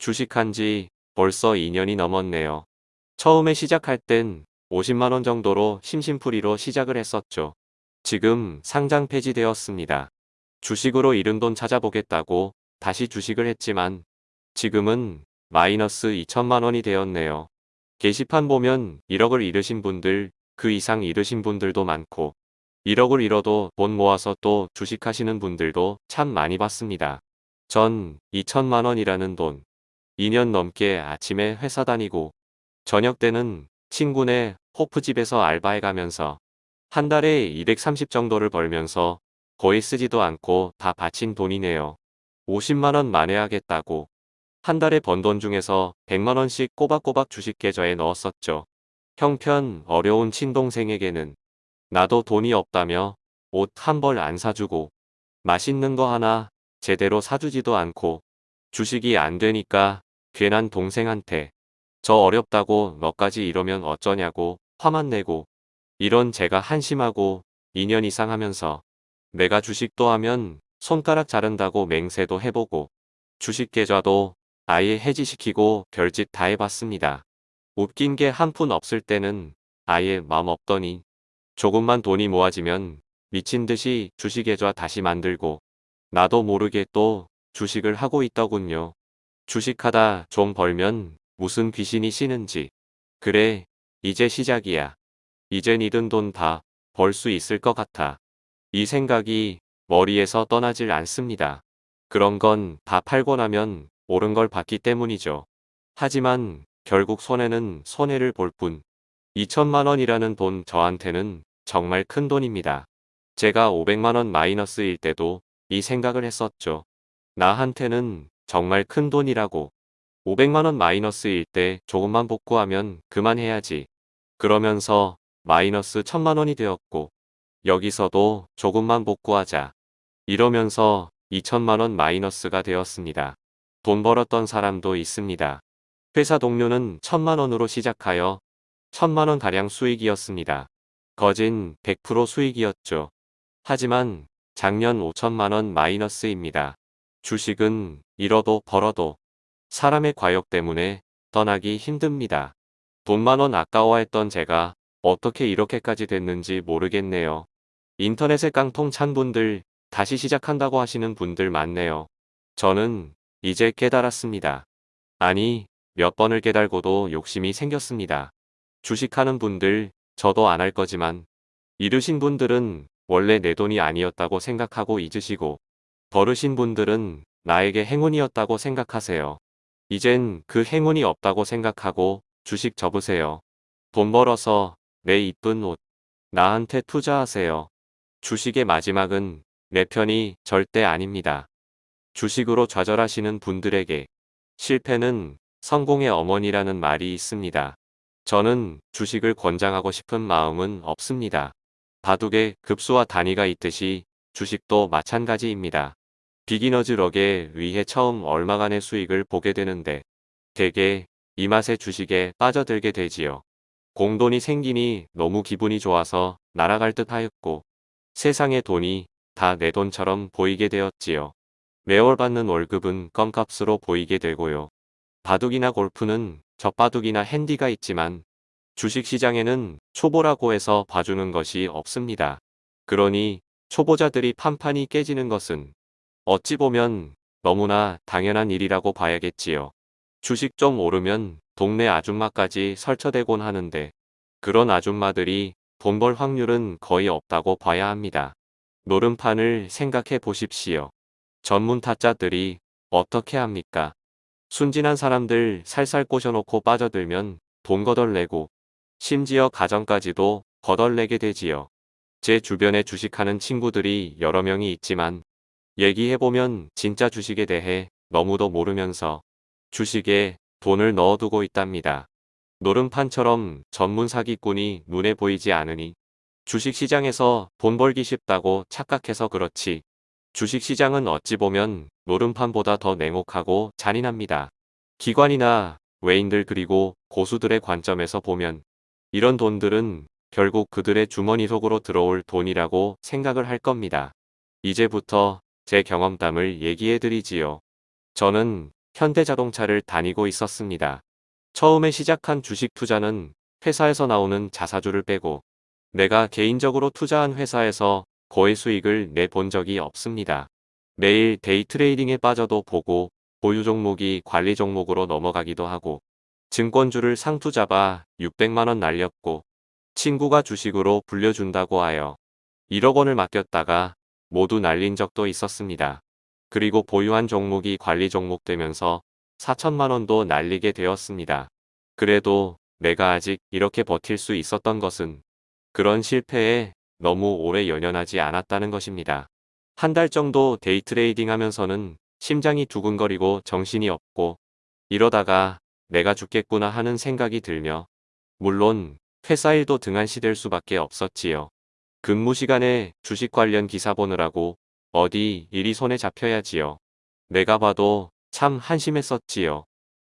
주식한 지 벌써 2년이 넘었네요. 처음에 시작할 땐 50만원 정도로 심심풀이로 시작을 했었죠. 지금 상장 폐지되었습니다. 주식으로 잃은 돈 찾아보겠다고 다시 주식을 했지만 지금은 마이너스 2천만원이 되었네요. 게시판 보면 1억을 잃으신 분들, 그 이상 잃으신 분들도 많고 1억을 잃어도 돈 모아서 또 주식하시는 분들도 참 많이 봤습니다. 전 2천만원이라는 돈 2년 넘게 아침에 회사 다니고 저녁 때는 친구네 호프집에서 알바해가면서 한 달에 230 정도를 벌면서 거의 쓰지도 않고 다 바친 돈이네요. 50만원 만회하겠다고 한 달에 번 돈 중에서 100만원씩 꼬박꼬박 주식 계좌에 넣었었죠. 형편 어려운 친동생에게는 나도 돈이 없다며 옷 한 벌 안 사주고 맛있는 거 하나 제대로 사주지도 않고 주식이 안 되니까 괜한 동생한테 저 어렵다고 너까지 이러면 어쩌냐고 화만 내고 이런 제가 한심하고 2년 이상 하면서 내가 주식도 하면 손가락 자른다고 맹세도 해보고 주식 계좌도 아예 해지시키고 별짓 다 해봤습니다. 웃긴 게 한 푼 없을 때는 아예 맘 없더니 조금만 돈이 모아지면 미친 듯이 주식 계좌 다시 만들고 나도 모르게 또 주식을 하고 있더군요. 주식하다 좀 벌면 무슨 귀신이 쉬는지. 그래, 이제 시작이야. 이젠 잃은 돈다 벌 수 있을 것 같아. 이 생각이 머리에서 떠나질 않습니다. 그런 건 다 팔고 나면 옳은 걸 봤기 때문이죠. 하지만 결국 손해는 손해를 볼 뿐. 2천만 원이라는 돈 저한테는 정말 큰 돈입니다. 제가 500만 원 마이너스일 때도 이 생각을 했었죠. 나한테는 정말 큰 돈이라고. 500만원 마이너스일 때 조금만 복구하면 그만해야지. 그러면서 마이너스 1000만원이 되었고 여기서도 조금만 복구하자. 이러면서 2천만원 마이너스가 되었습니다. 돈 벌었던 사람도 있습니다. 회사 동료는 1000만원으로 시작하여 1000만원 가량 수익이었습니다. 거진 100% 수익이었죠. 하지만 작년 5천만원 마이너스입니다. 주식은 잃어도 벌어도 사람의 과욕 때문에 떠나기 힘듭니다. 돈만 원 아까워했던 제가 어떻게 이렇게까지 됐는지 모르겠네요. 인터넷에 깡통 찬 분들 다시 시작한다고 하시는 분들 많네요. 저는 이제 깨달았습니다. 아니 몇 번을 깨달고도 욕심이 생겼습니다. 주식하는 분들 저도 안 할 거지만 잃으신 분들은 원래 내 돈이 아니었다고 생각하고 잊으시고 버르신 분들은 나에게 행운이었다고 생각하세요. 이젠 그 행운이 없다고 생각하고 주식 접으세요. 돈 벌어서 내 이쁜 옷 나한테 투자하세요. 주식의 마지막은 내 편이 절대 아닙니다. 주식으로 좌절하시는 분들에게 실패는 성공의 어머니라는 말이 있습니다. 저는 주식을 권장하고 싶은 마음은 없습니다. 바둑에 급수와 단위가 있듯이 주식도 마찬가지입니다. 비기너즈 럭에 의해 처음 얼마간의 수익을 보게 되는데 대개 이 맛에 주식에 빠져들게 되지요. 공돈이 생기니 너무 기분이 좋아서 날아갈 듯 하였고 세상의 돈이 다 내 돈처럼 보이게 되었지요. 매월 받는 월급은 껌값으로 보이게 되고요. 바둑이나 골프는 젖바둑이나 핸디가 있지만 주식시장에는 초보라고 해서 봐주는 것이 없습니다. 그러니 초보자들이 판판이 깨지는 것은 어찌 보면 너무나 당연한 일이라고 봐야겠지요. 주식 좀 오르면 동네 아줌마까지 설쳐대곤 하는데 그런 아줌마들이 돈 벌 확률은 거의 없다고 봐야 합니다. 노름판을 생각해 보십시오. 전문 타짜들이 어떻게 합니까? 순진한 사람들 살살 꼬셔놓고 빠져들면 돈 거덜내고 심지어 가정까지도 거덜내게 되지요. 제 주변에 주식하는 친구들이 여러 명이 있지만 얘기해보면 진짜 주식에 대해 너무도 모르면서 주식에 돈을 넣어두고 있답니다. 노름판처럼 전문 사기꾼이 눈에 보이지 않으니 주식시장에서 돈 벌기 쉽다고 착각해서 그렇지 주식시장은 어찌 보면 노름판보다 더 냉혹하고 잔인합니다. 기관이나 외인들 그리고 고수들의 관점에서 보면 이런 돈들은 결국 그들의 주머니 속으로 들어올 돈이라고 생각을 할 겁니다. 이제부터 제 경험담을 얘기해 드리지요. 저는 현대자동차를 다니고 있었습니다. 처음에 시작한 주식 투자는 회사에서 나오는 자사주를 빼고 내가 개인적으로 투자한 회사에서 거의 수익을 내본 적이 없습니다. 매일 day trading에 빠져도 보고 보유 종목이 관리 종목으로 넘어가기도 하고 증권주를 상투 잡아 600만원 날렸고 친구가 주식으로 불려준다고 하여 1억 원을 맡겼다가 모두 날린 적도 있었습니다. 그리고 보유한 종목이 관리 종목 되면서 4천만 원도 날리게 되었습니다. 그래도 내가 아직 이렇게 버틸 수 있었던 것은 그런 실패에 너무 오래 연연하지 않았다는 것입니다. 한 달 정도 day trading 하면서는 심장이 두근거리고 정신이 없고 이러다가 내가 죽겠구나 하는 생각이 들며 물론 회사 일도 등한시될 수밖에 없었지요. 근무 시간에 주식 관련 기사 보느라고 어디 일이 손에 잡혀야지요. 내가 봐도 참 한심했었지요.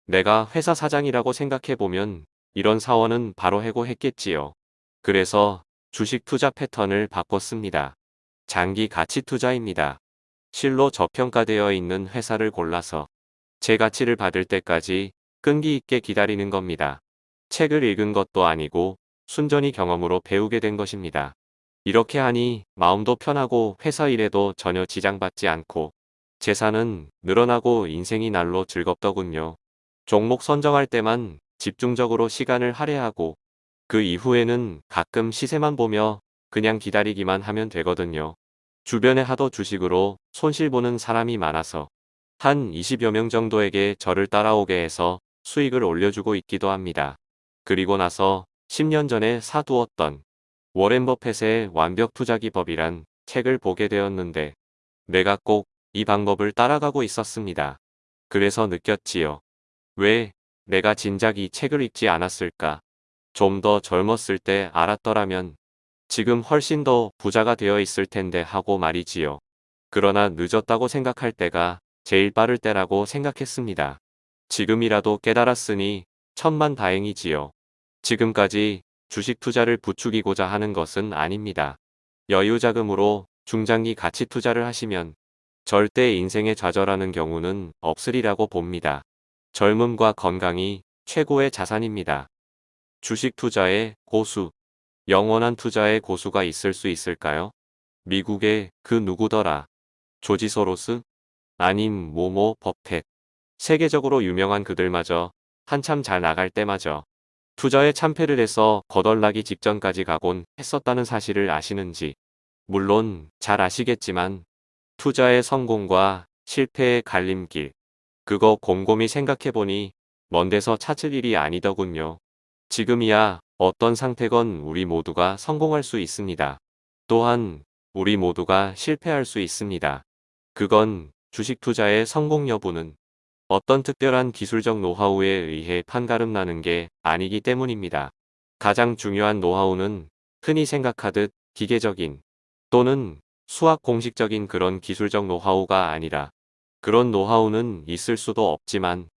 내가 회사 사장이라고 생각해보면 이런 사원은 바로 해고했겠지요. 그래서 주식 투자 패턴을 바꿨습니다. 장기 가치 투자입니다. 실로 저평가되어 있는 회사를 골라서 제 가치를 받을 때까지 끈기 있게 기다리는 겁니다. 책을 읽은 것도 아니고 순전히 경험으로 배우게 된 것입니다. 이렇게 하니 마음도 편하고 회사 일에도 전혀 지장받지 않고 재산은 늘어나고 인생이 날로 즐겁더군요. 종목 선정할 때만 집중적으로 시간을 할애하고 그 이후에는 가끔 시세만 보며 그냥 기다리기만 하면 되거든요. 주변에 하도 주식으로 손실보는 사람이 많아서 한 20여 명 정도에게 저를 따라오게 해서 수익을 올려주고 있기도 합니다. 그리고 나서 10년 전에 사두었던 워렌 버펫의 완벽 투자 기 법이란 책을 보게 되었는데 내가 꼭 이 방법을 따라가고 있었습니다. 그래서 느꼈지요. 왜 내가 진작 이 책을 읽지 않았을까? 좀 더 젊었을 때 알았더라면 지금 훨씬 더 부자가 되어 있을 텐데 하고 말이지요. 그러나 늦었다고 생각할 때가 제일 빠를 때라고 생각했습니다. 지금이라도 깨달았으니 천만 다행이지요. 지금까지 주식 투자를 부추기고자 하는 것은 아닙니다. 여유 자금으로 중장기 가치 투자를 하시면 절대 인생에 좌절하는 경우는 없으리라고 봅니다. 젊음과 건강이 최고의 자산입니다. 주식 투자의 고수. 영원한 투자의 고수가 있을 수 있을까요? 미국의 그 누구더라. 조지 소로스? 아님 모모 버펫. 세계적으로 유명한 그들마저 한참 잘 나갈 때마저 투자에 참패를 해서 거덜나기 직전까지 가곤 했었다는 사실을 아시는지 물론 잘 아시겠지만 투자의 성공과 실패의 갈림길 그거 곰곰이 생각해보니 먼 데서 찾을 일이 아니더군요. 지금이야 어떤 상태건 우리 모두가 성공할 수 있습니다. 또한 우리 모두가 실패할 수 있습니다. 그건 주식 투자의 성공 여부는 어떤 특별한 기술적 노하우에 의해 판가름 나는 게 아니기 때문입니다. 가장 중요한 노하우는 흔히 생각하듯 기계적인 또는 수학 공식적인 그런 기술적 노하우가 아니라 그런 노하우는 있을 수도 없지만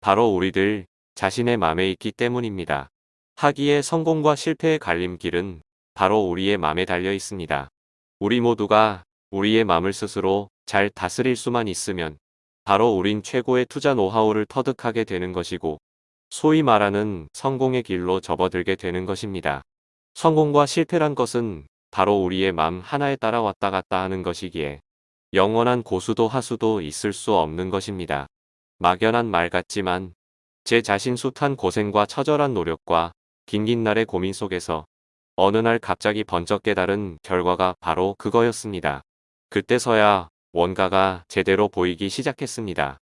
바로 우리들 자신의 맘에 있기 때문입니다. 하기의 성공과 실패의 갈림길은 바로 우리의 맘에 달려 있습니다. 우리 모두가 우리의 맘을 스스로 잘 다스릴 수만 있으면 바로 우린 최고의 투자 노하우를 터득하게 되는 것이고 소위 말하는 성공의 길로 접어들게 되는 것입니다. 성공과 실패란 것은 바로 우리의 맘 하나에 따라 왔다 갔다 하는 것이기에 영원한 고수도 하수도 있을 수 없는 것입니다. 막연한 말 같지만 제 자신 숱한 고생과 처절한 노력과 긴긴 날의 고민 속에서 어느 날 갑자기 번쩍 깨달은 결과가 바로 그거였습니다. 그때서야 원가가 제대로 보이기 시작했습니다.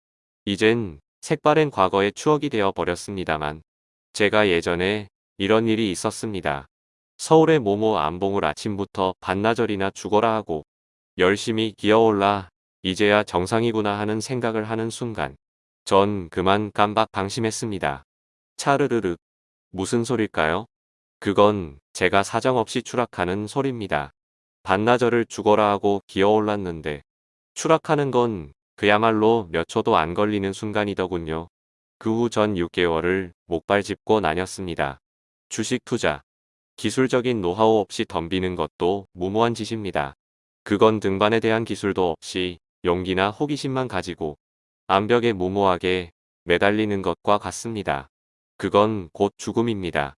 이젠 색바랜 과거의 추억이 되어 버렸습니다만 제가 예전에 이런 일이 있었습니다. 서울의 모모 안봉을 아침부터 반나절이나 죽어라 하고 열심히 기어올라 이제야 정상이구나 하는 생각을 하는 순간 전 그만 깜박 방심했습니다. 차르르르 무슨 소릴까요? 그건 제가 사정없이 추락하는 소리입니다. 반나절을 죽어라 하고 기어올랐는데 추락하는 건 그야말로 몇 초도 안 걸리는 순간이더군요. 그 후 전 6개월을 목발 짚고 나녔습니다. 주식 투자. 기술적인 노하우 없이 덤비는 것도 무모한 짓입니다. 그건 등반에 대한 기술도 없이 용기나 호기심만 가지고 암벽에 무모하게 매달리는 것과 같습니다. 그건 곧 죽음입니다.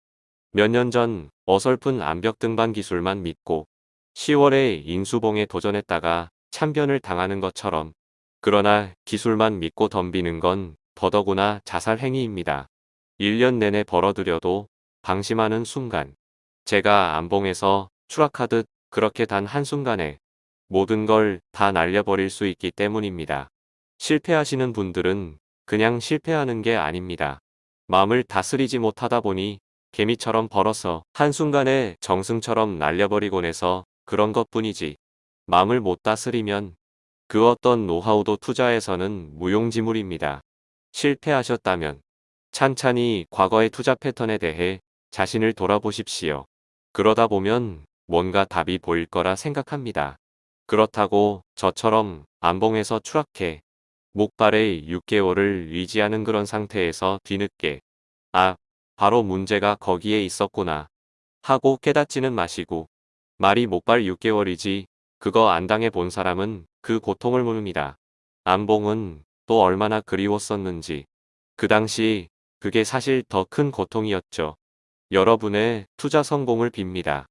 몇 년 전 어설픈 암벽 등반 기술만 믿고 10월에 인수봉에 도전했다가 참변을 당하는 것처럼 그러나 기술만 믿고 덤비는 건 더더구나 자살 행위입니다. 1년 내내 벌어들여도 방심하는 순간 제가 암봉에서 추락하듯 그렇게 단 한순간에 모든 걸 다 날려버릴 수 있기 때문입니다. 실패하시는 분들은 그냥 실패하는 게 아닙니다. 마음을 다스리지 못하다 보니 개미처럼 벌어서 한순간에 정승처럼 날려버리곤 해서 그런 것 뿐이지. 마음을 못 다스리면 그 어떤 노하우도 투자에서는 무용지물입니다. 실패하셨다면 찬찬히 과거의 투자 패턴에 대해 자신을 돌아보십시오. 그러다 보면 뭔가 답이 보일 거라 생각합니다. 그렇다고 저처럼 안봉에서 추락해 목발에 6개월을 유지하는 그런 상태에서 뒤늦게 아, 바로 문제가 거기에 있었구나 하고 깨닫지는 마시고 말이 목발 6개월이지 그거 안 당해 본 사람은 그 고통을 모릅니다. 안봉은 또 얼마나 그리웠었는지 그 당시 그게 사실 더 큰 고통이었죠. 여러분의 투자 성공을 빕니다.